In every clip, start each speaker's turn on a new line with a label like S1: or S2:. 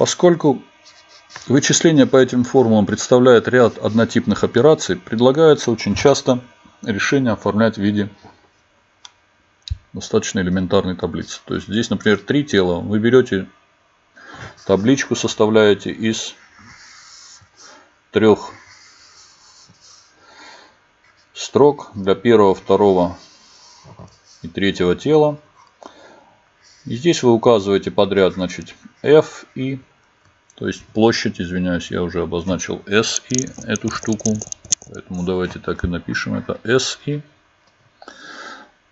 S1: Поскольку вычисление по этим формулам представляет ряд однотипных операций, предлагается очень часто решение оформлять в виде достаточно элементарной таблицы. То есть здесь, например, три тела. Вы берете табличку, составляете из трех строк для первого, второго и третьего тела. И здесь вы указываете подряд, значит, F и, то есть площадь, извиняюсь, я уже обозначил S и эту штуку. Поэтому давайте так и напишем. Это S и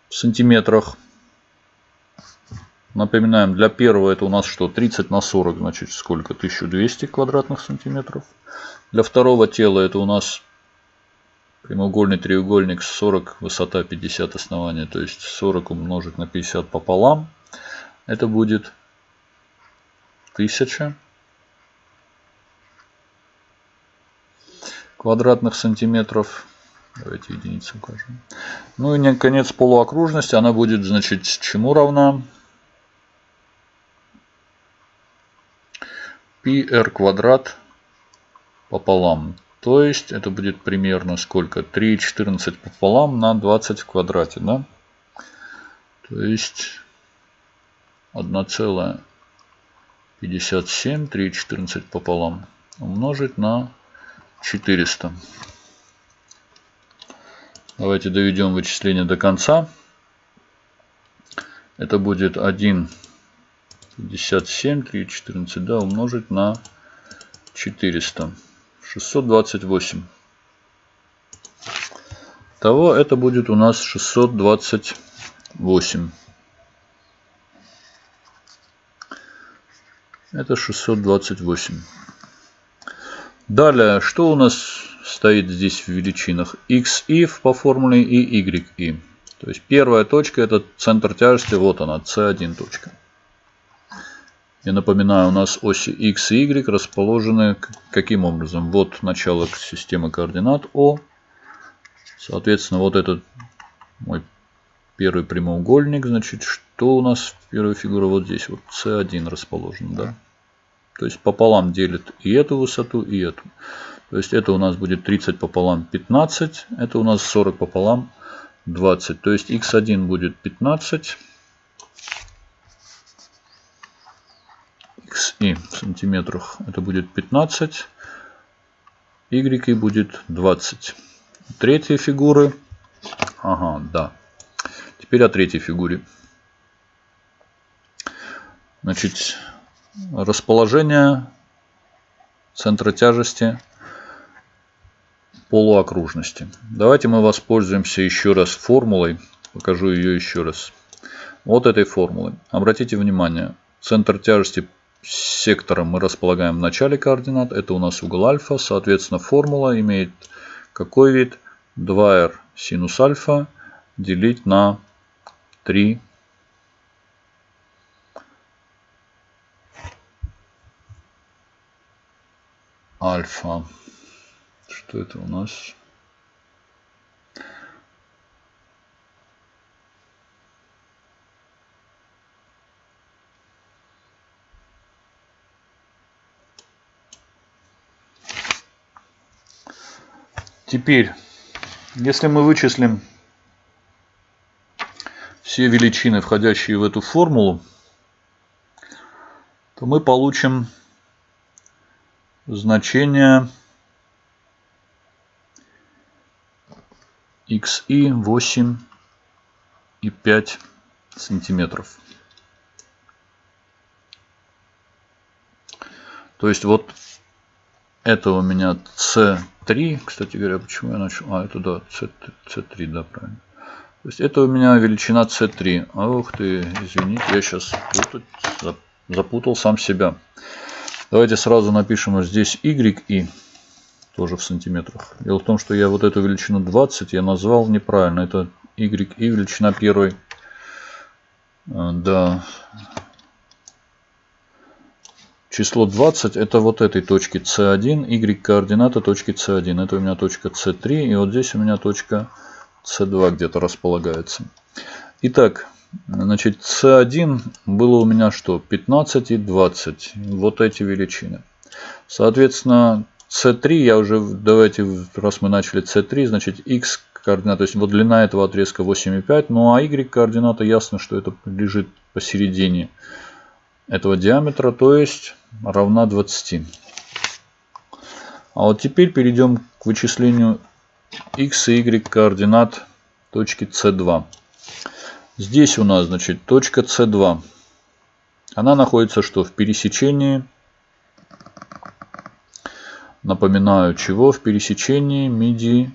S1: в сантиметрах. Напоминаем, для первого это у нас что? 30 на 40, значит сколько? 1200 квадратных сантиметров. Для второго тела это у нас прямоугольный треугольник 40, высота 50 основания. То есть 40 умножить на 50 пополам. Это будет 1000 квадратных сантиметров. Давайте единицу укажем. Ну и наконец полуокружность. Она будет, значит, чему равна? πr квадрат пополам. То есть это будет примерно сколько? 3,14 пополам на 20 в квадрате. Да? То есть 1,57, 3,14 пополам умножить на 400. Давайте доведем вычисление до конца. Это будет 1 57, 3, 14, да, умножить на 400. 628. Того это будет у нас 628. Это 628. Далее, что у нас стоит здесь в величинах? xi по формуле и yi. То есть первая точка это центр тяжести, вот она, c1 точка. Я напоминаю, у нас оси x и y расположены каким образом? Вот начало системы координат О. Соответственно, вот этот мой первый прямоугольник. Значит, что у нас первая фигура вот здесь? Вот c1 расположен, да? То есть пополам делит и эту высоту, и эту. То есть это у нас будет 30 пополам 15. Это у нас 40 пополам 20. То есть x1 будет 15. xi в сантиметрах это будет 15, y будет 20. Третья фигуры. Ага, да. Теперь о третьей фигуре. Значит, расположение центра тяжести полуокружности. Давайте мы воспользуемся еще раз формулой. Покажу ее еще раз. Вот этой формулой. Обратите внимание, центр тяжести сектором мы располагаем в начале координат. Это у нас угол альфа. Соответственно, формула имеет какой вид? 2r синус альфа делить на 3 альфа. Что это у нас? Теперь, если мы вычислим все величины, входящие в эту формулу, то мы получим значение xi 8 и 5 сантиметров. То есть вот это у меня c3. Кстати говоря, почему я начал? А, это да, c, c3, да, правильно. То есть это у меня величина c3. Ох ты, извините, я сейчас путать, запутал сам себя. Давайте сразу напишем здесь y и тоже в сантиметрах. Дело в том, что я вот эту величину 20 я назвал неправильно. Это y и величина первой. Э, да, Число 20 это вот этой точки c1, y координата точки c1. Это у меня точка c3 и вот здесь у меня точка c2 где-то располагается. Итак, Значит, C1 было у меня что? 15 и 20. Вот эти величины. Соответственно, C3 я уже, давайте, раз мы начали C3, значит, x координата, то есть вот длина этого отрезка 8,5, ну а y координата ясно, что это лежит посередине этого диаметра, то есть равна 20. А вот теперь перейдем к вычислению x и y координат точки C2. Здесь у нас, значит, точка C2. Она находится что? В пересечении, напоминаю, чего? В пересечении меди,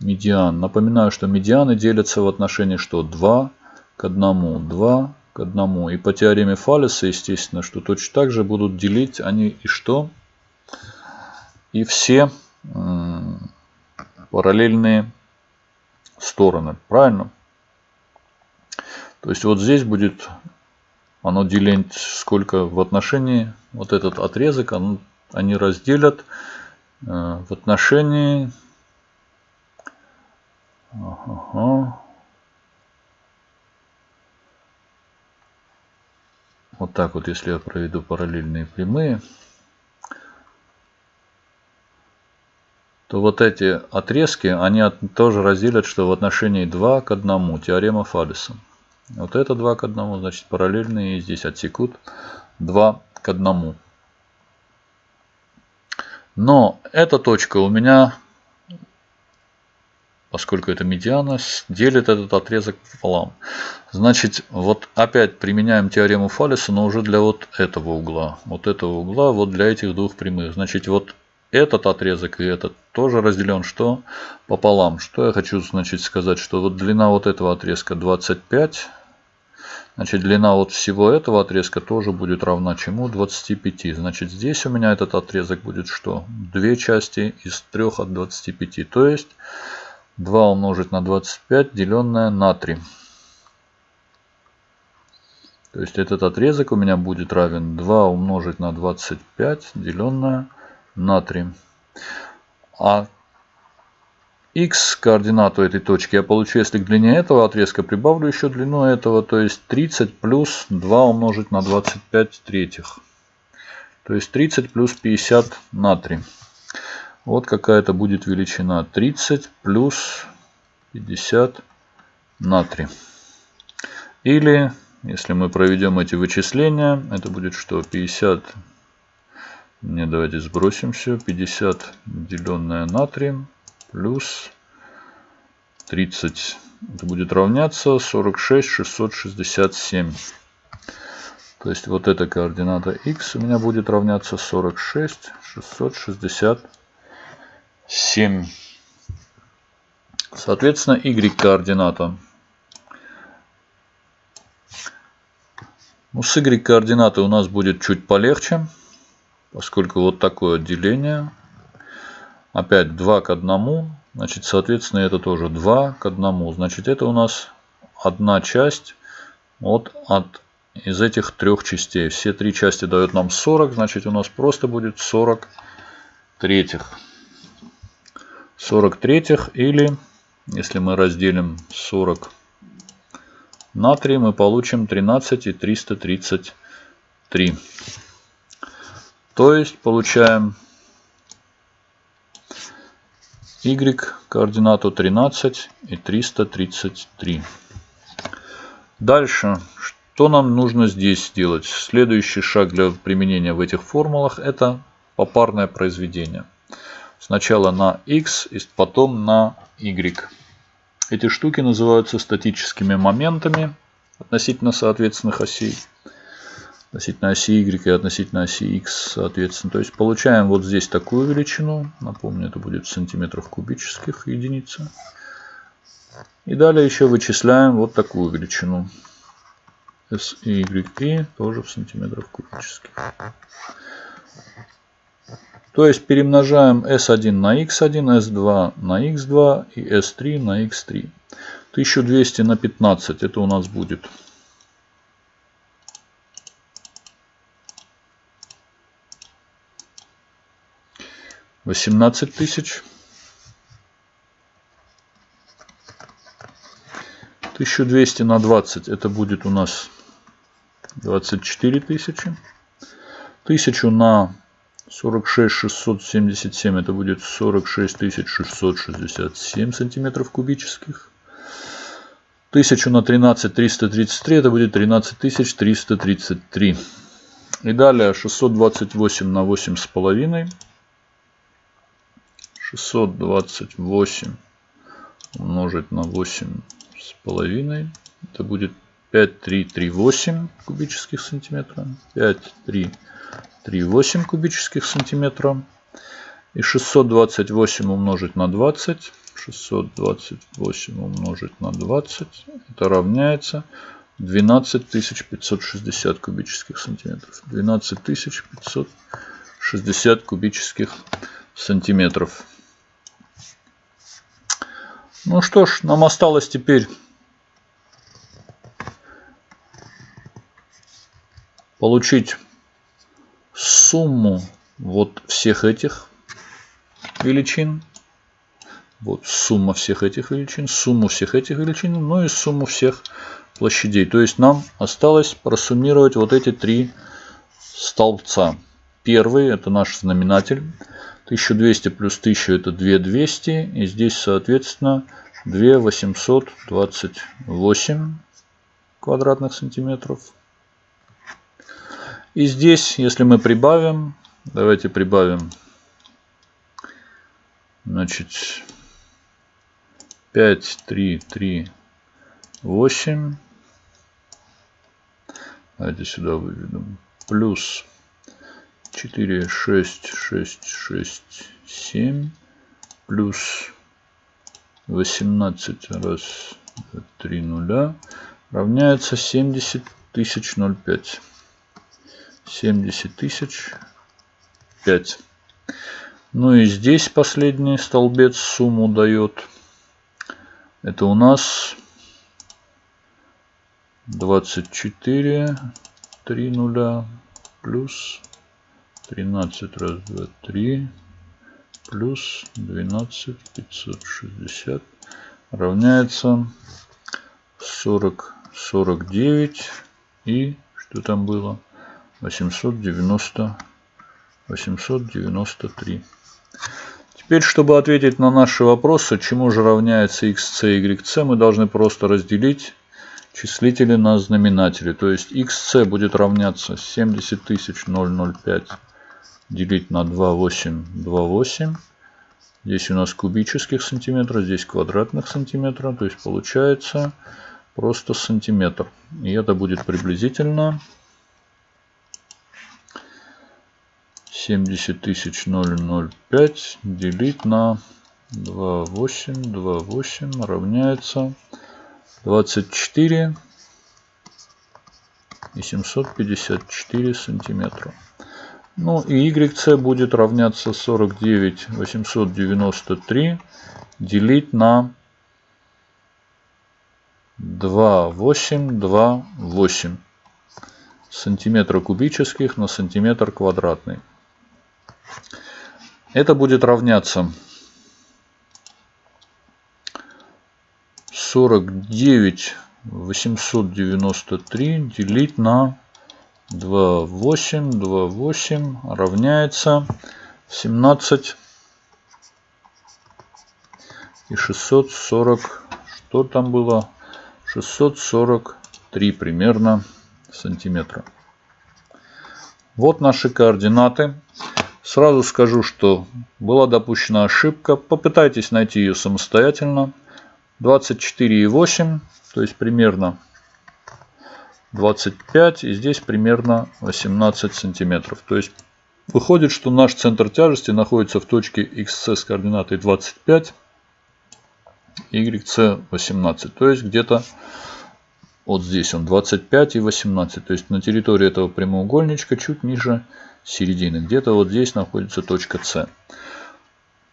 S1: медиан. Напоминаю, что медианы делятся в отношении что? 2 к 1. 2 к 1. И по теореме Фалеса, естественно, что точно так же будут делить они и что? И все параллельные стороны. Правильно? То есть вот здесь будет оно делить сколько в отношении вот этот отрезок оно, они разделят э, в отношении ага, вот так вот если я проведу параллельные прямые то вот эти отрезки они тоже разделят что в отношении 2 к 1 теорема Фалеса вот это 2 к 1, значит параллельные здесь отсекут 2 к 1. Но эта точка у меня, поскольку это медиана, делит этот отрезок пополам. Значит, вот опять применяем теорему Фалеса, но уже для вот этого угла. Вот этого угла, вот для этих двух прямых. Значит, вот этот отрезок и этот тоже разделен что? Пополам. Что я хочу значит сказать, что вот длина вот этого отрезка 25 Значит, длина вот всего этого отрезка тоже будет равна чему? 25. Значит, здесь у меня этот отрезок будет что? Две части из 3 от 25. То есть 2 умножить на 25, деленное на 3. То есть этот отрезок у меня будет равен 2 умножить на 25, деленное на 3. А x координату этой точки я получу, если к длине этого отрезка прибавлю еще длину этого, то есть 30 плюс 2 умножить на 25 третьих. То есть 30 плюс 50 на 3. Вот какая-то будет величина. 30 плюс 50 на 3. Или, если мы проведем эти вычисления, это будет что? 50, не давайте сбросим все, 50 деленное на 3 плюс 30. Это будет равняться 46 667. То есть вот эта координата x у меня будет равняться 46 667. Соответственно, y координата. Ну, с y координатой у нас будет чуть полегче, поскольку вот такое отделение Опять 2 к 1. Значит, соответственно, это тоже 2 к 1. Значит, это у нас одна часть вот от из этих трех частей. Все три части дают нам 40. Значит, у нас просто будет 40 третьих. 40 третьих или, если мы разделим 40 на 3, мы получим 13 и 333. То есть, получаем y координату 13 и 333. Дальше, что нам нужно здесь сделать? Следующий шаг для применения в этих формулах это попарное произведение. Сначала на x, и потом на y. Эти штуки называются статическими моментами относительно соответственных осей относительно оси y и относительно оси x, соответственно. То есть получаем вот здесь такую величину. Напомню, это будет в сантиметрах кубических единица. И далее еще вычисляем вот такую величину. S и y тоже в сантиметрах кубических. То есть перемножаем S1 на X1, S2 на X2 и S3 на X3. 1200 на 15 это у нас будет 18 тысяч. 1200 на 20 это будет у нас 24 тысячи. 1000 на 46 677 это будет 46 667 сантиметров кубических. 1000 на 13 333 это будет 13 333. И далее 628 на 8 с половиной. 628 умножить на 8 с половиной. Это будет 5338 кубических сантиметра. 5338 кубических сантиметра. И 628 умножить на 20. 628 умножить на 20. Это равняется 12560 кубических сантиметров. 12560 кубических сантиметров. Ну что ж, нам осталось теперь получить сумму вот всех этих величин. Вот сумма всех этих величин, сумму всех этих величин, ну и сумму всех площадей. То есть нам осталось просуммировать вот эти три столбца. Первый это наш знаменатель. 1200 плюс 1000 это 2200. И здесь соответственно 2828 квадратных сантиметров. И здесь, если мы прибавим, давайте прибавим, значит, 5, 3, 3, 8. Давайте сюда выведем. Плюс 4, 6, 6, 6, 7. Плюс 18 раз 3 нуля равняется 70 тысяч 0,5. 70 тысяч 5. Ну и здесь последний столбец сумму дает. Это у нас 24 3 нуля плюс 13 раз 2 3 плюс 12 560 равняется 40 49 и что там было? 890 893 теперь чтобы ответить на наши вопросы чему же равняется xc и yc мы должны просто разделить числители на знаменатели. То есть xc будет равняться 70 005 делить на 2828 здесь у нас кубических сантиметров здесь квадратных сантиметров. То есть получается просто сантиметр. И это будет приблизительно 70 тысяч 005 делить на 28 28 равняется 24 и 754 сантиметра. Ну и YC будет равняться 49 893 делить на 2828 сантиметра кубических на сантиметр квадратный. Это будет равняться 49 893 делить на 28, 28 равняется 17 и 640, что там было? 643 примерно сантиметра. Вот наши координаты. Сразу скажу, что была допущена ошибка. Попытайтесь найти ее самостоятельно. 24,8, то есть примерно 25 и здесь примерно 18 сантиметров. То есть выходит, что наш центр тяжести находится в точке XC с координатой 25, YC 18. То есть где-то вот здесь он 25 и 18. То есть на территории этого прямоугольничка чуть ниже середины. Где-то вот здесь находится точка С.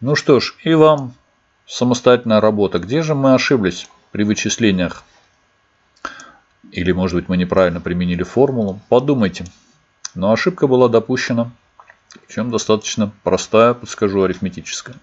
S1: Ну что ж, и вам самостоятельная работа. Где же мы ошиблись при вычислениях или, может быть, мы неправильно применили формулу. Подумайте. Но ошибка была допущена. Причем достаточно простая, подскажу, арифметическая.